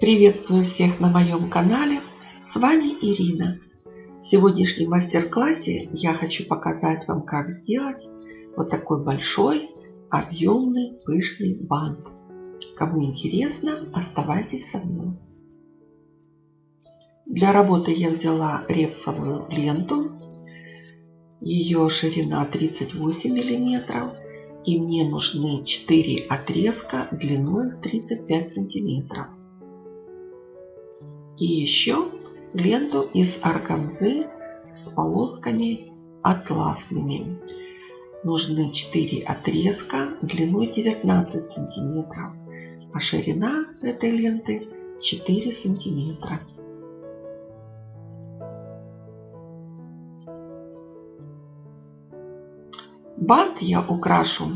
Приветствую всех на моем канале. С вами Ирина. В сегодняшнем мастер-классе я хочу показать вам, как сделать вот такой большой, объемный, пышный бант. Кому интересно, оставайтесь со мной. Для работы я взяла репсовую ленту. Ее ширина 38 миллиметров и мне нужны 4 отрезка длиной 35 сантиметров. И еще ленту из органзы с полосками атласными. Нужны 4 отрезка длиной 19 сантиметров, а ширина этой ленты 4 сантиметра. Бант я украшу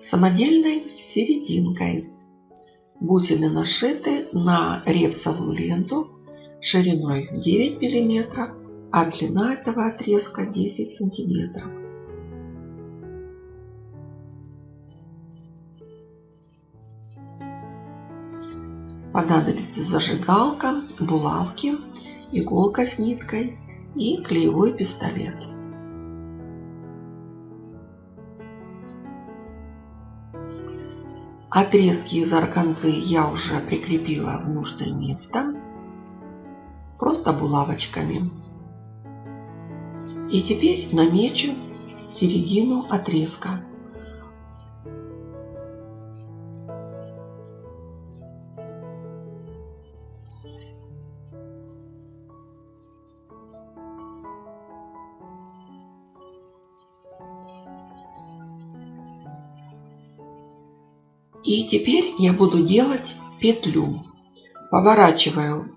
самодельной серединкой. Бусины нашиты на репсовую ленту шириной 9 мм, а длина этого отрезка 10 сантиметров. Понадобится зажигалка, булавки, иголка с ниткой и клеевой пистолет. Отрезки из органзы я уже прикрепила в нужное место. Просто булавочками. И теперь намечу середину отрезка. И теперь я буду делать петлю. Поворачиваю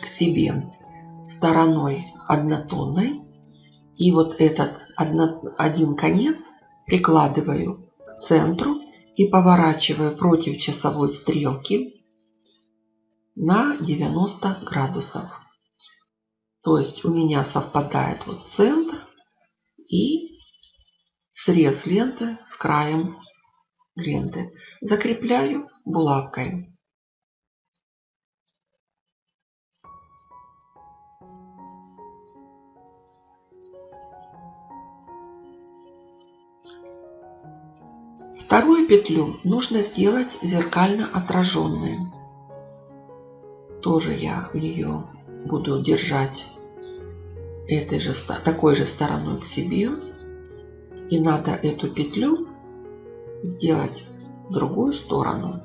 к себе стороной однотонной. И вот этот один конец прикладываю к центру и поворачиваю против часовой стрелки на 90 градусов. То есть у меня совпадает вот центр и срез ленты с краем ленты. Закрепляю булавкой. Вторую петлю нужно сделать зеркально отраженной. Тоже я ее буду держать этой же, такой же стороной к себе. И надо эту петлю сделать другую сторону.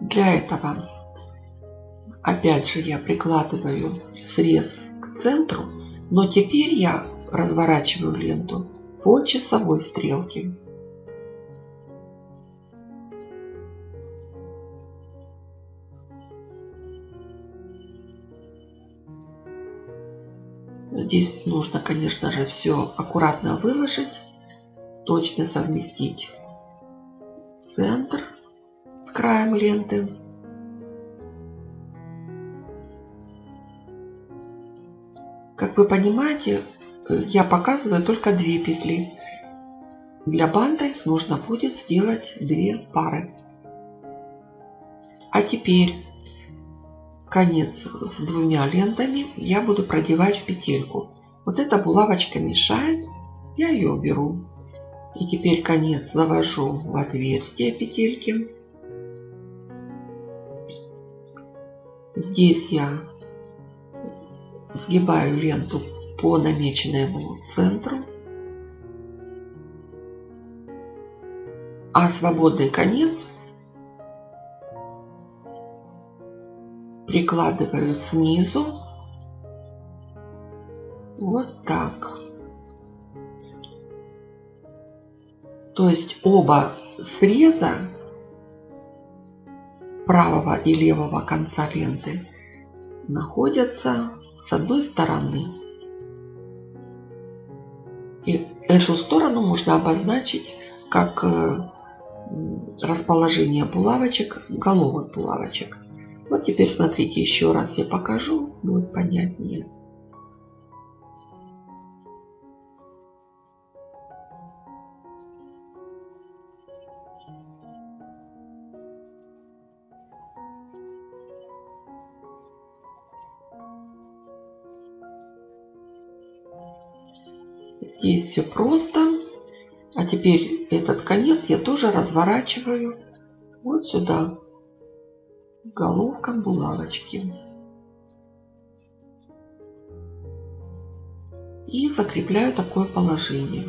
Для этого опять же я прикладываю срез к центру, но теперь я разворачиваю ленту по часовой стрелке. Здесь нужно, конечно же, все аккуратно выложить точно совместить центр с краем ленты. Как вы понимаете, я показываю только две петли. Для их нужно будет сделать две пары. А теперь конец с двумя лентами я буду продевать в петельку. Вот эта булавочка мешает, я ее уберу. И теперь конец завожу в отверстие петельки. Здесь я сгибаю ленту по намеченному центру. А свободный конец прикладываю снизу вот так. Есть оба среза правого и левого конца ленты находятся с одной стороны. И эту сторону можно обозначить как э, расположение булавочек, головок булавочек. Вот теперь смотрите, еще раз я покажу, будет понятнее. Здесь все просто. А теперь этот конец я тоже разворачиваю вот сюда, головка булавочки. И закрепляю такое положение.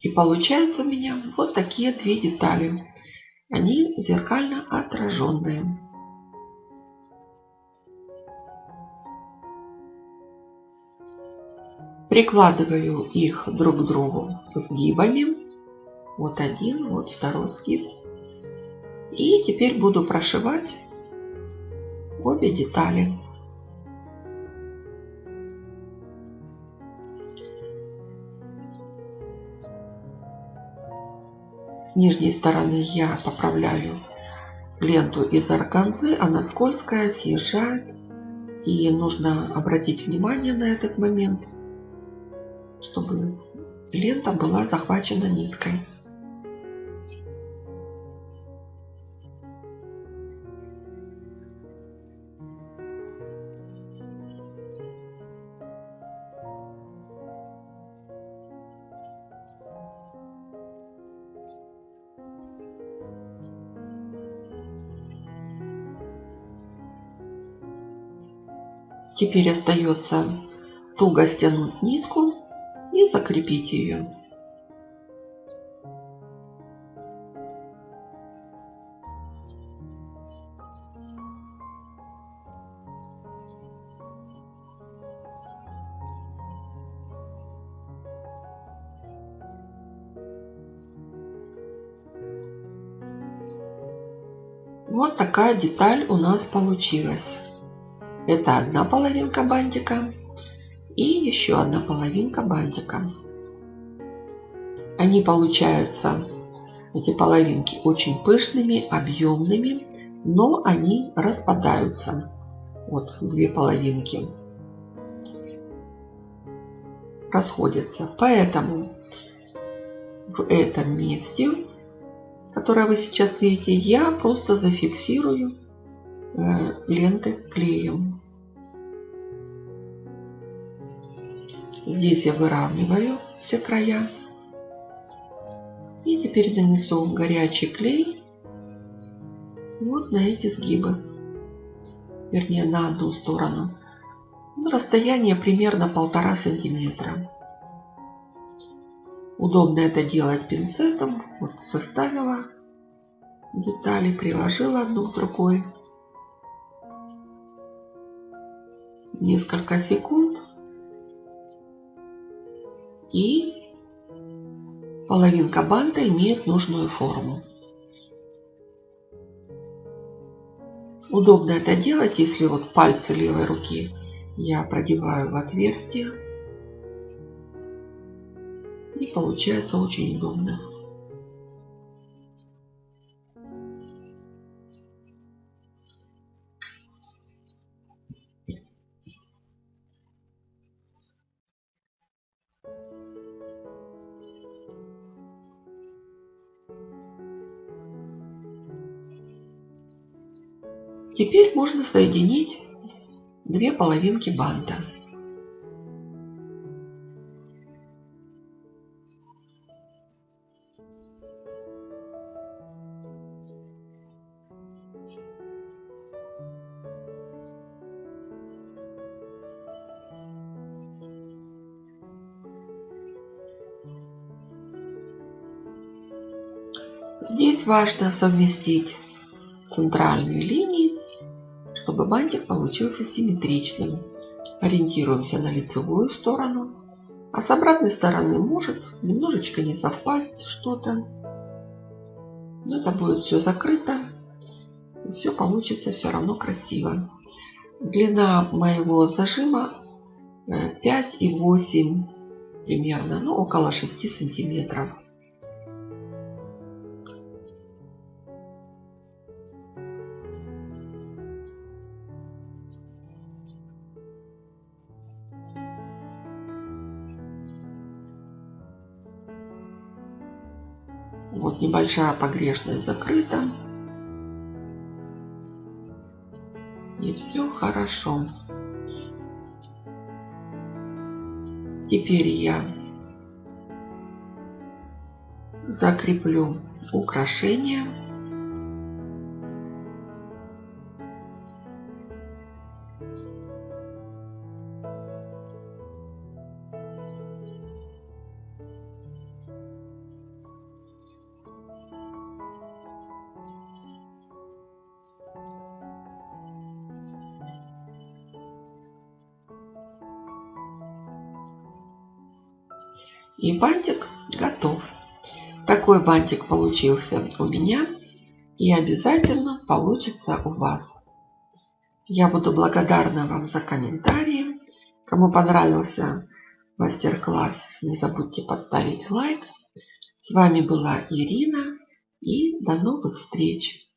И получается у меня вот такие две детали. Они зеркально отраженные. Прикладываю их друг к другу сгибами. Вот один, вот второй сгиб. И теперь буду прошивать обе детали. С нижней стороны я поправляю ленту из органзы, она скользкая, съезжает. И нужно обратить внимание на этот момент, чтобы лента была захвачена ниткой. Теперь остается туго стянуть нитку и закрепить ее. Вот такая деталь у нас получилась. Это одна половинка бантика и еще одна половинка бантика. Они получаются, эти половинки, очень пышными, объемными, но они распадаются. Вот две половинки расходятся. Поэтому в этом месте, которое вы сейчас видите, я просто зафиксирую э, ленты клеем. Здесь я выравниваю все края. И теперь нанесу горячий клей вот на эти сгибы. Вернее, на одну сторону. На расстояние примерно полтора сантиметра. Удобно это делать пинцетом. Вот составила детали, приложила одну к другой. Несколько секунд и половинка банта имеет нужную форму. Удобно это делать, если вот пальцы левой руки я продеваю в отверстие. И получается очень удобно. Теперь можно соединить две половинки банта. Здесь важно совместить центральные линии чтобы бантик получился симметричным. Ориентируемся на лицевую сторону. А с обратной стороны может немножечко не совпасть что-то. Но это будет все закрыто. И все получится все равно красиво. Длина моего зажима 5 э, и 8 примерно, ну около 6 сантиметров. Вот небольшая погрешность закрыта. И все хорошо. Теперь я закреплю украшение. И бантик готов. Такой бантик получился у меня и обязательно получится у вас. Я буду благодарна вам за комментарии. Кому понравился мастер-класс, не забудьте поставить лайк. С вами была Ирина и до новых встреч!